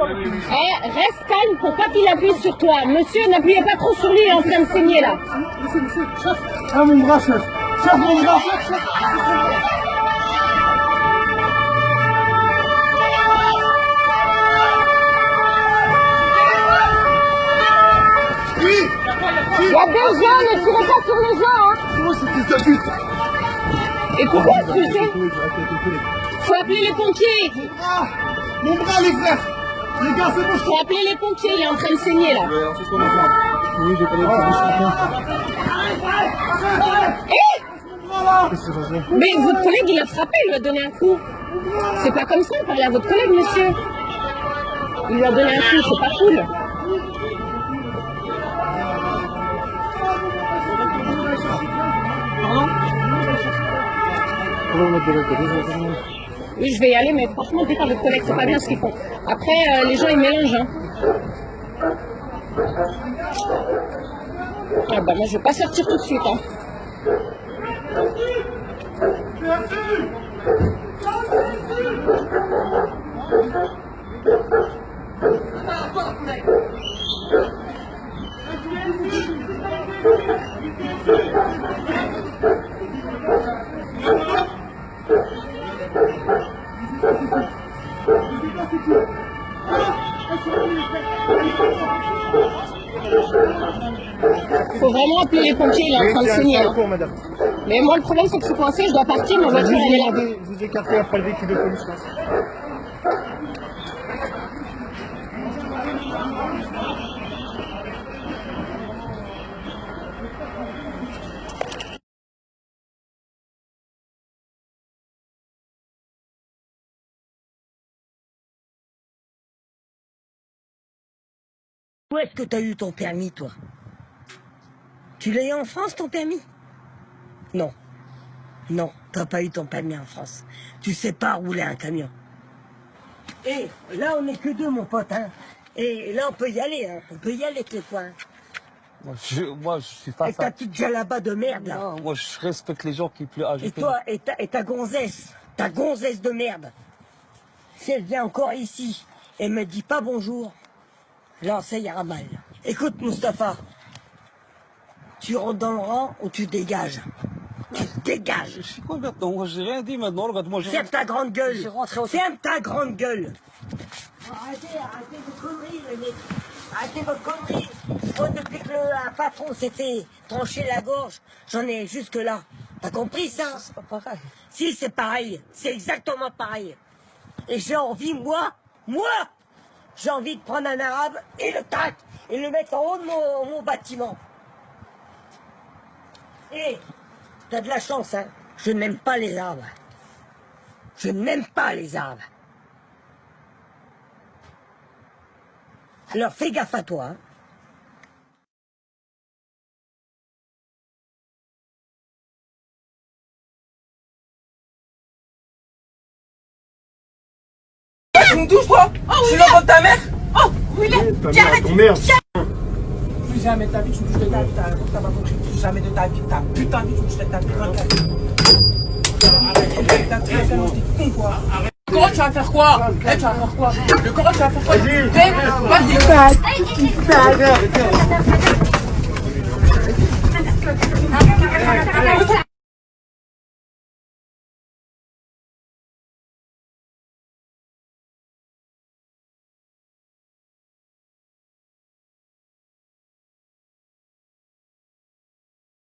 Eh, reste calme pour pas qu'il appuie sur toi. Monsieur, n'appuyez pas trop sur lui, il est en train de saigner là. Ah mon bras, chef Chef, mon bras, chef, chef Oui Il y a des gens, ne tirez pas sur les gens. Hein. Moi, Et pourquoi Faut appeler les pompiers. Ah Mon bras, les frères Les gars, c'est bon, je les pompiers, il est en train de saigner là. Oui, j'ai pas les Eh Mais votre collègue, il a frappé, il lui a donné un coup. C'est pas comme ça, parlez à votre collègue, monsieur. Il lui a donné un coup, c'est pas cool. Oui, je vais y aller, mais franchement, à votre collègue, c'est pas bien ce qu'ils font. Après, euh, les gens, ils mélangent. Hein. Ah bah moi, je vais pas sortir tout de suite. Hein. Faut vraiment appeler les pompiers, il est en train de saigner. hein. madame. Mais moi, le problème, c'est que je suis coincée, je dois partir, ma voiture, elle est là. Vous vous écartez après le véhicule de police, là. Où est-ce que t'as eu ton permis, toi? Tu l'as eu en France, ton permis? Non. Non, t'as pas eu ton permis en France. Tu sais pas rouler un camion. Et là, on n'est que deux, mon pote. Hein. Et là, on peut y aller. Hein. On peut y aller, tes coins. Moi je, moi, je suis Et face ta petite là-bas de merde, là. Non, moi, je respecte les gens qui plus âgés. Et toi, et ta, et ta gonzesse, ta gonzesse de merde, si elle vient encore ici et me dit pas bonjour, là, ça ira mal. Écoute, Mustapha, tu rentres dans le rang ou tu dégages? Tu dégages Je suis quoi maintenant Moi, j'ai rien dit maintenant. Regarde, moi. Ferme ta grande gueule Je suis rentré au- Ferme ta grande gueule Arrêtez, arrêtez vos conneries, les mecs Arrêtez vos conneries Moi, depuis que le patron s'est fait trancher la gorge, j'en ai jusque là. T'as compris ça C'est pas pareil. Si, c'est pareil. C'est exactement pareil. Et j'ai envie, moi, moi, j'ai envie de prendre un arabe et le tac et le mettre en haut de mon, bâtiment. Et t'as de la chance, hein. Je n'aime pas les arbres. Je n'aime pas les arbres. Alors fais gaffe à toi. Hein. Tu me touches toi Je suis l'enfant de ta mère Oh Willy Tiens Ton Plus jamais de ta vie tu me touches de ta vie, t'as pas compris. Plus jamais de ta vie, ta putain de vie tu me touches de ta vie. Le Coran tu vas faire quoi Eh tu vas faire quoi Le Coran tu vas faire quoi Vas-y